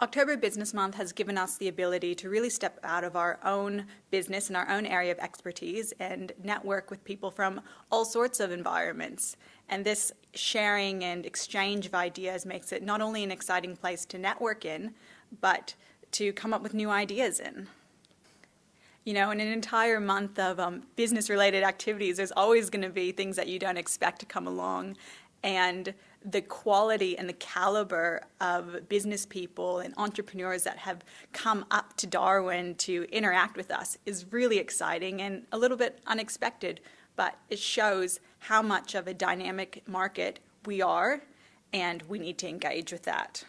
October Business Month has given us the ability to really step out of our own business and our own area of expertise and network with people from all sorts of environments. And this sharing and exchange of ideas makes it not only an exciting place to network in, but to come up with new ideas in. You know, in an entire month of um, business-related activities, there's always going to be things that you don't expect to come along. And the quality and the caliber of business people and entrepreneurs that have come up to Darwin to interact with us is really exciting and a little bit unexpected, but it shows how much of a dynamic market we are and we need to engage with that.